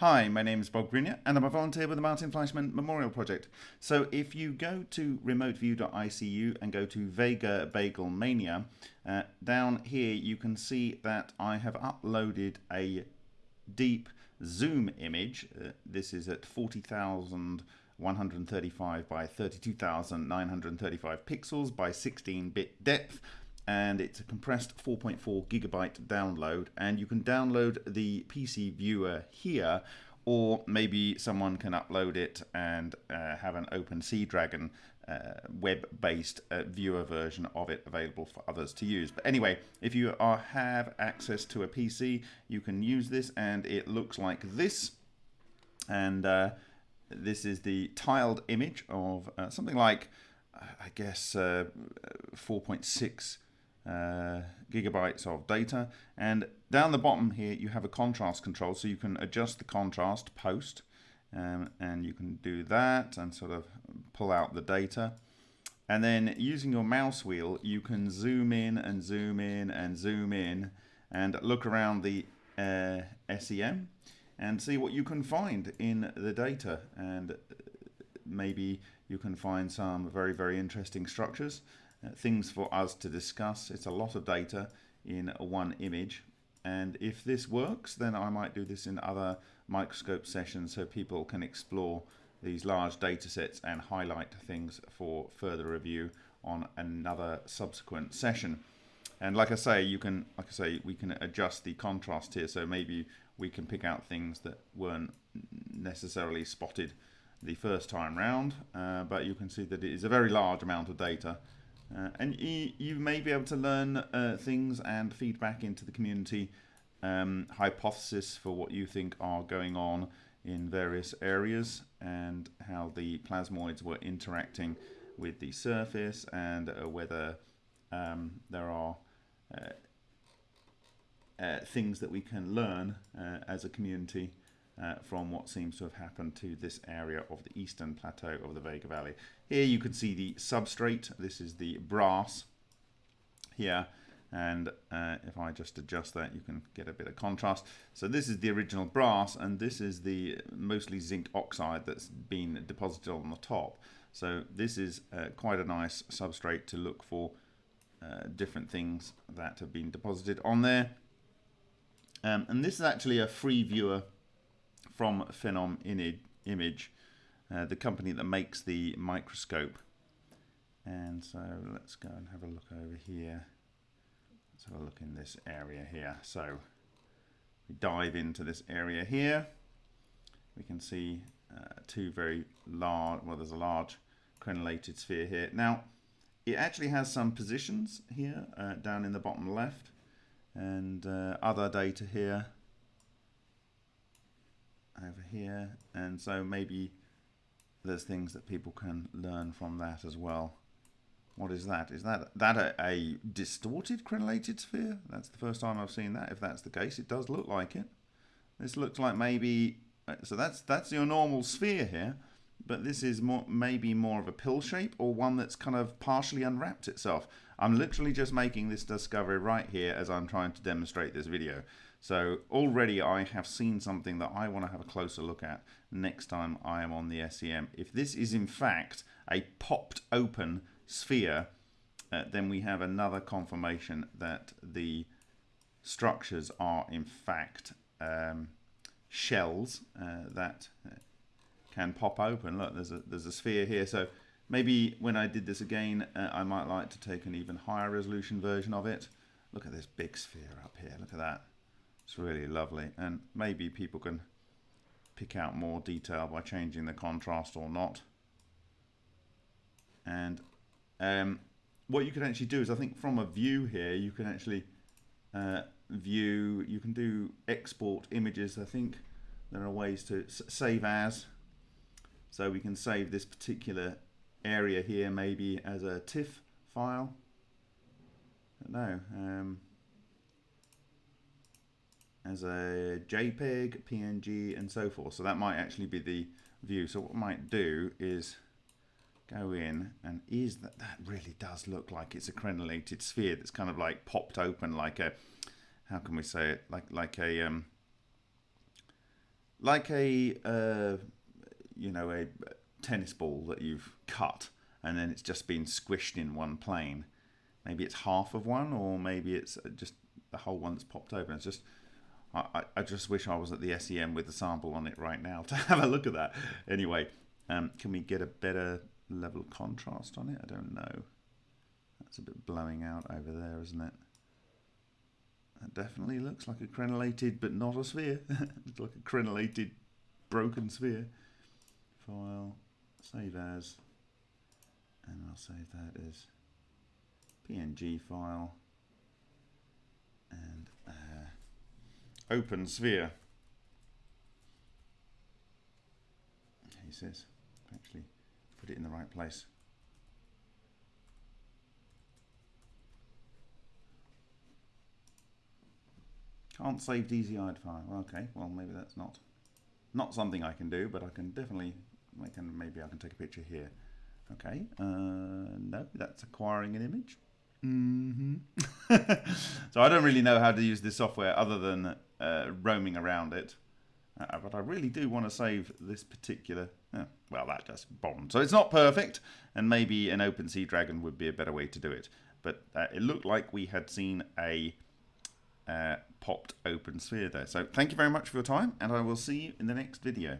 Hi, my name is Bob Greenyer and I'm a volunteer with the Martin Fleischmann Memorial Project. So if you go to remoteview.icu and go to Vega Bagel Mania, uh, down here you can see that I have uploaded a deep zoom image. Uh, this is at 40,135 by 32,935 pixels by 16-bit depth and it's a compressed 4.4 gigabyte download and you can download the PC viewer here or maybe someone can upload it and uh, have an OpenSeaDragon uh, web-based uh, viewer version of it available for others to use. But anyway, if you are, have access to a PC, you can use this and it looks like this. And uh, this is the tiled image of uh, something like, I guess, uh, 4.6 uh, gigabytes of data. And down the bottom here, you have a contrast control, so you can adjust the contrast post, um, and you can do that and sort of pull out the data. And then using your mouse wheel, you can zoom in and zoom in and zoom in and look around the uh, SEM and see what you can find in the data. And maybe you can find some very, very interesting structures things for us to discuss. It's a lot of data in one image. And if this works, then I might do this in other microscope sessions so people can explore these large data sets and highlight things for further review on another subsequent session. And like I say, you can, like I say, we can adjust the contrast here. So maybe we can pick out things that weren't necessarily spotted the first time round, uh, but you can see that it is a very large amount of data uh, and you, you, may be able to learn uh, things and feedback into the community um, hypothesis for what you think are going on in various areas and how the plasmoids were interacting with the surface and uh, whether um, there are uh, uh, things that we can learn uh, as a community uh, from what seems to have happened to this area of the eastern plateau of the Vega Valley. Here you can see the substrate. This is the brass here. And uh, if I just adjust that, you can get a bit of contrast. So this is the original brass, and this is the mostly zinc oxide that's been deposited on the top. So this is uh, quite a nice substrate to look for uh, different things that have been deposited on there. Um, and this is actually a free viewer from Phenom Image, uh, the company that makes the microscope. And so let's go and have a look over here. Let's have a look in this area here. So we dive into this area here. We can see uh, two very large, well there's a large crenellated sphere here. Now it actually has some positions here uh, down in the bottom left and uh, other data here over here and so maybe there's things that people can learn from that as well. What is that? Is that that a, a, distorted crenellated sphere? That's the first time I've seen that. If that's the case, it does look like it. This looks like maybe uh, so that's that's your normal sphere here, but this is more maybe more of a pill shape or one that's kind of partially unwrapped itself. I'm literally just making this discovery right here as I'm trying to demonstrate this video. So already I have seen something that I want to have a closer look at next time I am on the SEM. If this is in fact a popped open sphere, uh, then we have another confirmation that the structures are in fact um, shells uh, that uh, can pop open. Look, there's a, there's a sphere here. So maybe when I did this again, uh, I might like to take an even higher resolution version of it. Look at this big sphere up here. Look at that. It's really lovely and maybe people can pick out more detail by changing the contrast or not. And um, what you can actually do is I think from a view here you can actually uh, view, you can do export images I think there are ways to save as so we can save this particular area here maybe as a TIFF file. No, um, as a JPEG, PNG, and so forth. So that might actually be the view. So what I might do is go in and is that that really does look like it's a crenellated sphere that's kind of like popped open like a how can we say it like like a um like a uh, you know a tennis ball that you've cut and then it's just been squished in one plane. Maybe it's half of one, or maybe it's just the whole one that's popped open. It's just I, I just wish I was at the SEM with the sample on it right now to have a look at that. Anyway, um, can we get a better level of contrast on it? I don't know. That's a bit blowing out over there, isn't it? That definitely looks like a crenellated, but not a sphere. it's like a crenellated, broken sphere. File, save as, and I'll save that as PNG file, and uh, open sphere. He says, actually put it in the right place. Can't save DZI'd file. Okay, well maybe that's not not something I can do, but I can definitely I can maybe I can take a picture here. Okay, uh, no, that's acquiring an image. Mm -hmm. so I don't really know how to use this software other than uh, roaming around it. Uh, but I really do want to save this particular, well, that just bombed. So it's not perfect, and maybe an OpenSea Dragon would be a better way to do it. But uh, it looked like we had seen a uh, popped open sphere there. So thank you very much for your time, and I will see you in the next video.